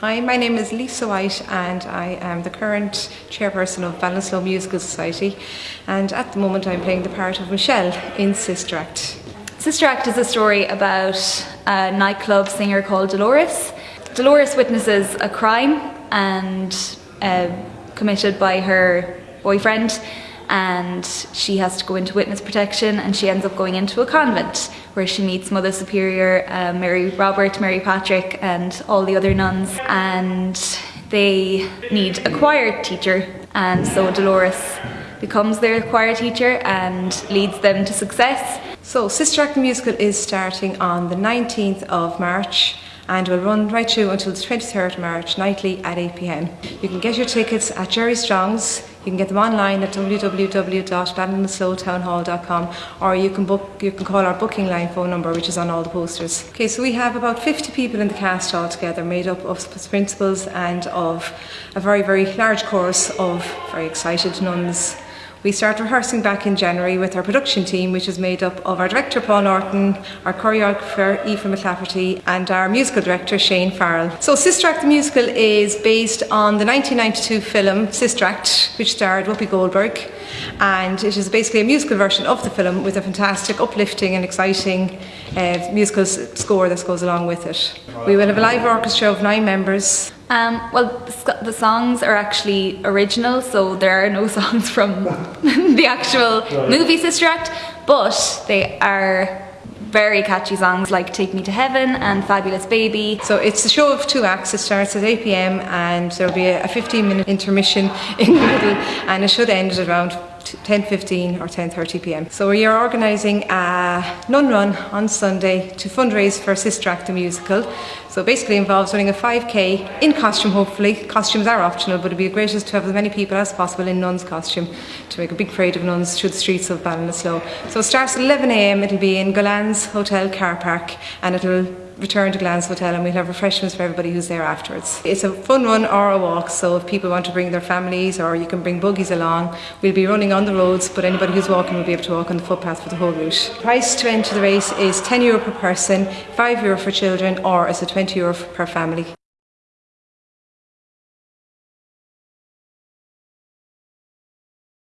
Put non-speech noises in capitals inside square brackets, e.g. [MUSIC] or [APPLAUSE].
Hi, my name is Lisa White and I am the current chairperson of Ballinasloe Musical Society and at the moment I'm playing the part of Michelle in Sister Act. Sister Act is a story about a nightclub singer called Dolores. Dolores witnesses a crime and uh, committed by her boyfriend and she has to go into witness protection and she ends up going into a convent where she meets Mother Superior, uh, Mary Robert, Mary Patrick and all the other nuns. And they need a choir teacher. And so Dolores becomes their choir teacher and leads them to success. So Sister Act Musical is starting on the 19th of March and will run right through until the 23rd of March nightly at 8pm. You can get your tickets at Jerry Strong's, you can get them online at www.ballinasloetownhall.com or you can book you can call our booking line phone number which is on all the posters. Okay, so we have about 50 people in the cast altogether made up of principals and of a very very large chorus of very excited nuns we start rehearsing back in January with our production team, which is made up of our director Paul Norton, our choreographer Aoife McClafferty, and our musical director Shane Farrell. So Sister Act the musical is based on the 1992 film Sister Act, which starred Whoopi Goldberg, and it is basically a musical version of the film with a fantastic, uplifting, and exciting uh, musical score that goes along with it. We will have a live orchestra of nine members um, well, the songs are actually original, so there are no [LAUGHS] songs from [LAUGHS] the actual movie Sister Act, but they are very catchy songs like Take Me to Heaven and Fabulous Baby. So it's a show of two acts. It starts at 8pm and there'll be a 15 minute intermission [LAUGHS] in the middle and it should end at around 10.15 or 10.30 pm. So we are organising a nun run on Sunday to fundraise for Sister Act the musical. So basically involves running a 5k in costume hopefully. Costumes are optional but it'd be greatest to have as many people as possible in nun's costume to make a big parade of nuns through the streets of Ballinasloe. So it starts at 11am, it'll be in Gullane's Hotel car park and it'll return to Gullane's Hotel and we'll have refreshments for everybody who's there afterwards. It's a fun run or a walk so if people want to bring their families or you can bring buggies along we'll be running on the roads but anybody who's walking will be able to walk on the footpath for the whole route. Price to enter the race is 10 euro per person, 5 euro for children or it's a 20 euro per family.